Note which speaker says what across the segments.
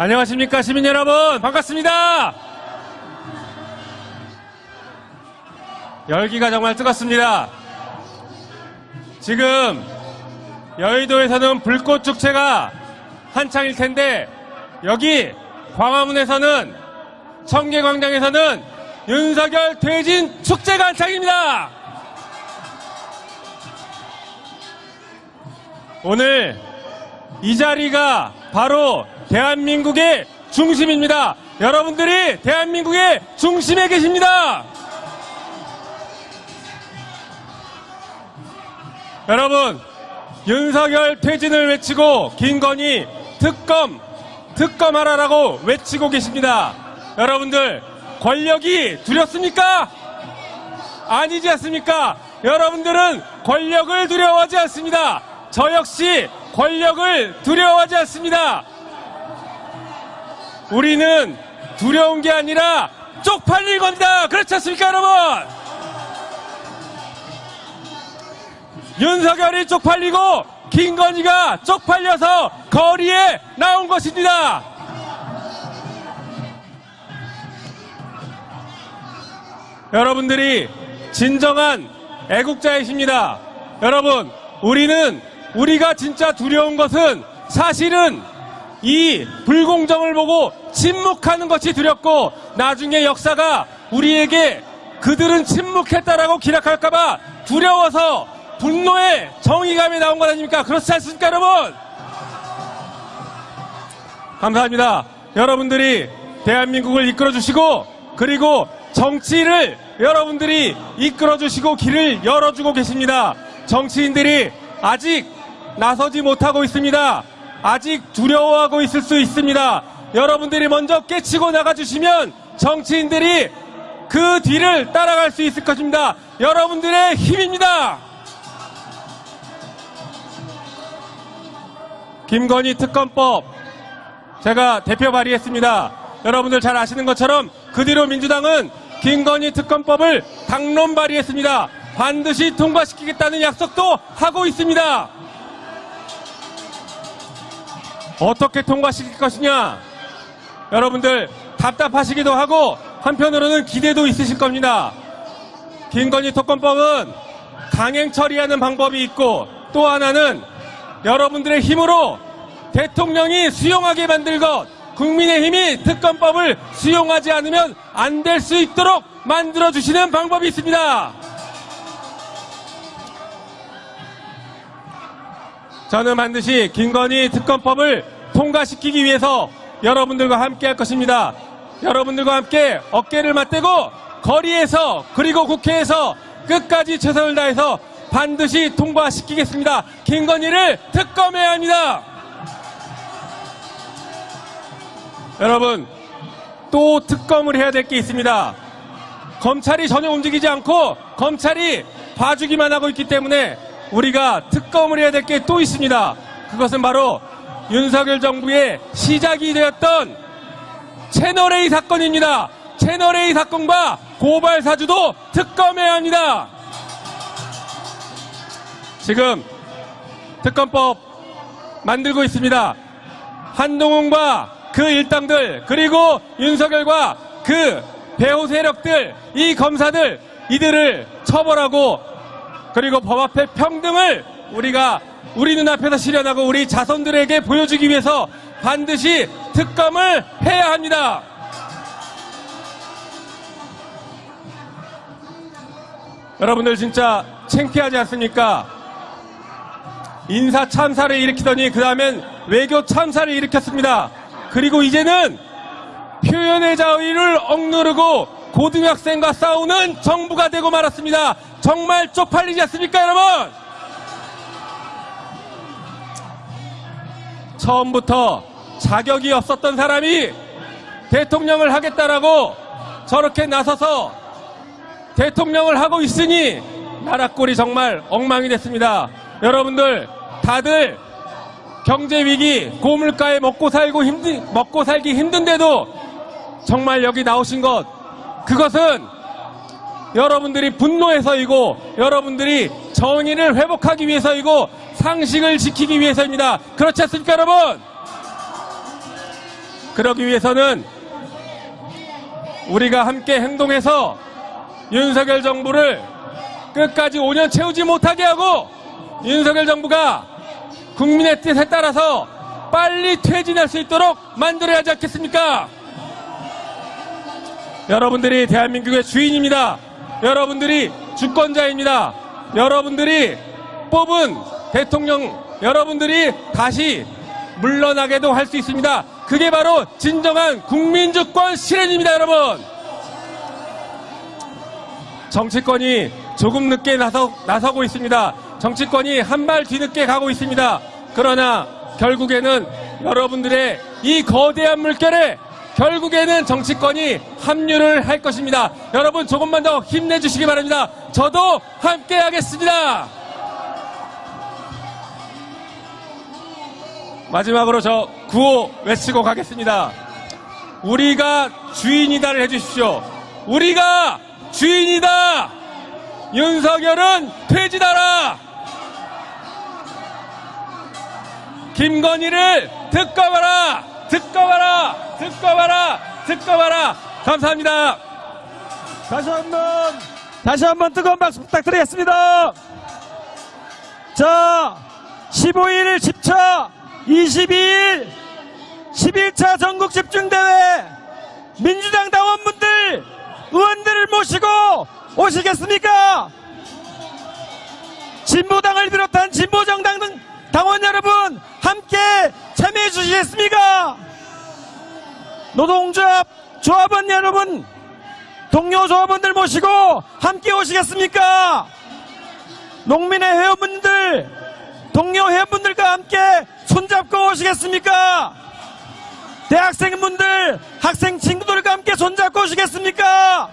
Speaker 1: 안녕하십니까 시민 여러분 반갑습니다. 열기가 정말 뜨겁습니다. 지금 여의도에서는 불꽃 축제가 한창일 텐데 여기 광화문에서는 청계광장에서는 윤석열 퇴진 축제가 한창입니다. 오늘 이 자리가 바로 대한민국의 중심입니다. 여러분들이 대한민국의 중심에 계십니다. 여러분, 윤석열 퇴진을 외치고 김건희 특검, 특검하라라고 외치고 계십니다. 여러분들, 권력이 두렵습니까? 아니지 않습니까? 여러분들은 권력을 두려워하지 않습니다. 저 역시 권력을 두려워하지 않습니다. 우리는 두려운 게 아니라 쪽팔릴 겁니다. 그렇지 않습니까, 여러분? 윤석열이 쪽팔리고 김건희가 쪽팔려서 거리에 나온 것입니다. 여러분들이 진정한 애국자이십니다. 여러분, 우리는 우리가 진짜 두려운 것은 사실은 이 불공정을 보고 침묵하는 것이 두렵고 나중에 역사가 우리에게 그들은 침묵했다라고 기락할까봐 두려워서 분노의 정의감이 나온 것 아닙니까? 그렇지 않습니까, 여러분? 감사합니다. 여러분들이 대한민국을 이끌어 주시고 그리고 정치를 여러분들이 이끌어 주시고 길을 열어주고 계십니다. 정치인들이 아직 나서지 못하고 있습니다. 아직 두려워하고 있을 수 있습니다. 여러분들이 먼저 깨치고 나가주시면 정치인들이 그 뒤를 따라갈 수 있을 것입니다. 여러분들의 힘입니다. 김건희 특검법 제가 대표 발의했습니다. 여러분들 잘 아시는 것처럼 그 뒤로 민주당은 김건희 특검법을 당론 발의했습니다. 반드시 통과시키겠다는 약속도 하고 있습니다. 어떻게 통과시킬 것이냐? 여러분들 답답하시기도 하고 한편으로는 기대도 있으실 겁니다. 김건희 특검법은 강행 처리하는 방법이 있고 또 하나는 여러분들의 힘으로 대통령이 수용하게 만들 것, 국민의 힘이 특검법을 수용하지 않으면 안 될 수 있도록 만들어 주시는 방법이 있습니다. 저는 반드시 김건희 특검법을 통과시키기 위해서 여러분들과 함께 할 것입니다. 여러분들과 함께 어깨를 맞대고 거리에서 그리고 국회에서 끝까지 최선을 다해서 반드시 통과시키겠습니다. 김건희를 특검해야 합니다. 여러분, 또 특검을 해야 될 게 있습니다. 검찰이 전혀 움직이지 않고 검찰이 봐주기만 하고 있기 때문에 우리가 특검을 해야 될 게 또 있습니다. 그것은 바로 윤석열 정부의 시작이 되었던 채널A 사건입니다. 채널A 사건과 고발 사주도 특검해야 합니다. 지금 특검법 만들고 있습니다. 한동훈과 그 일당들 그리고 윤석열과 그 배후 세력들 이 검사들 이들을 처벌하고 그리고 법 앞에 평등을 우리가 우리 눈앞에서 실현하고 우리 자손들에게 보여주기 위해서 반드시 특검을 해야 합니다. 여러분들 진짜 창피하지 않습니까? 인사 참사를 일으키더니 그 다음엔 외교 참사를 일으켰습니다. 그리고 이제는 표현의 자유를 억누르고 고등학생과 싸우는 정부가 되고 말았습니다. 정말 쪽팔리지 않습니까, 여러분? 처음부터 자격이 없었던 사람이 대통령을 하겠다라고 저렇게 나서서 대통령을 하고 있으니 나라 꼴이 정말 엉망이 됐습니다. 여러분들 다들 경제 위기, 고물가에 먹고 살고 힘든 먹고 살기 힘든데도 정말 여기 나오신 것 그것은 여러분들이 분노해서이고 여러분들이 정의를 회복하기 위해서이고 상식을 지키기 위해서입니다. 그렇지 않습니까, 여러분? 그러기 위해서는 우리가 함께 행동해서 윤석열 정부를 끝까지 5년 채우지 못하게 하고 윤석열 정부가 국민의 뜻에 따라서 빨리 퇴진할 수 있도록 만들어야 하지 않겠습니까? 여러분들이 대한민국의 주인입니다. 여러분들이 주권자입니다. 여러분들이 뽑은 대통령 여러분들이 다시 물러나게도 할 수 있습니다. 그게 바로 진정한 국민주권 실현입니다, 여러분. 정치권이 조금 늦게 나서, 나서고 있습니다. 정치권이 한 발 뒤늦게 가고 있습니다. 그러나 결국에는 여러분들의 이 거대한 물결에 결국에는 정치권이 합류를 할 것입니다. 여러분 조금만 더 힘내주시기 바랍니다. 저도 함께 하겠습니다. 마지막으로 저 구호 외치고 가겠습니다. 우리가 주인이다를 해주십시오. 우리가 주인이다! 윤석열은 퇴진하라! 김건희를 특검하라! 특검하라! 특검하라! 특검하라! 감사합니다.
Speaker 2: 다시 한 번, 다시 한 번 뜨거운 박수 부탁드리겠습니다. 자, 15일 10차, 22일 11차 전국 집중대회 민주당 당원분들, 의원들을 모시고 오시겠습니까? 진보당을 비롯한 진보정당 등 당원 여러분 함께 참여해 주시겠습니까? 노동조합 조합원 여러분 동료 조합원들 모시고 함께 오시겠습니까? 농민의 회원분들, 동료 회원분들과 함께 손잡고 오시겠습니까? 대학생분들, 학생 친구들과 함께 손잡고 오시겠습니까?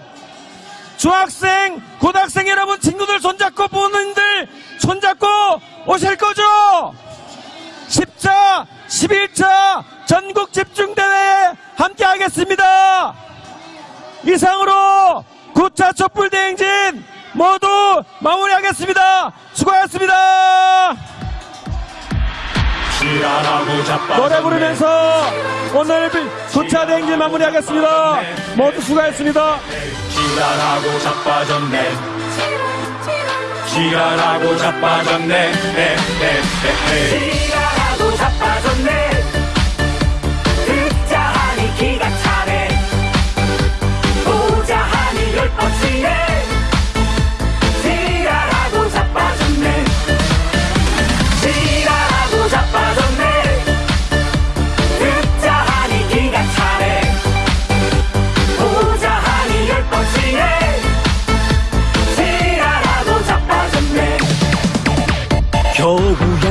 Speaker 2: 중학생, 고등학생 여러분 친구들 손잡고 부모님들 손잡고 오실 거죠? 10차, 11차 전국 집중대회에 함께 하겠습니다. 이상으로 9차 촛불 대행진 모두 마무리하겠습니다. 수고하셨습니다. 노래 부르면서 오늘 9차 대행진 마무리하겠습니다. 모두 수고하셨습니다.
Speaker 3: 지랄하고 자빠졌네 지랄하고 자빠졌네 에 에에에
Speaker 4: 지랄하고 자 빠졌네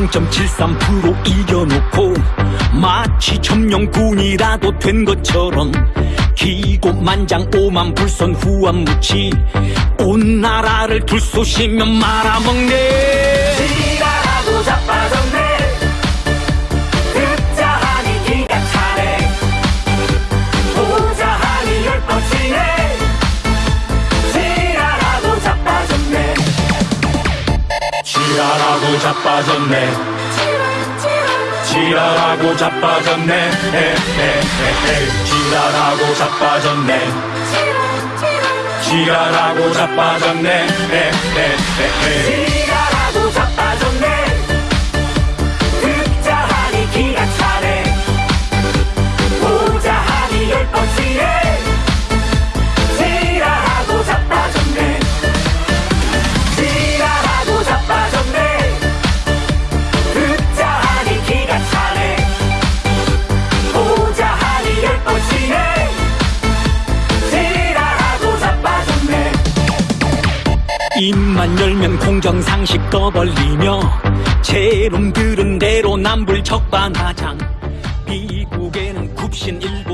Speaker 5: 0.73% 이겨놓고 마치 점령군이라도 된 것처럼 기고만장 오만 불선 후한 무치 온 나라를 둘쏘시며 말아먹네
Speaker 4: 지랄하고 자빠졌네. 지랄하고 자빠졌네.
Speaker 3: 지랄하고 자빠졌네. 지랄하고
Speaker 4: 자빠졌네. 지랄하고 자빠졌네
Speaker 5: 입만 열면 공정상식 떠벌리며 제놈들은 대로 남불 적반하장. 미국에는 굽신 일본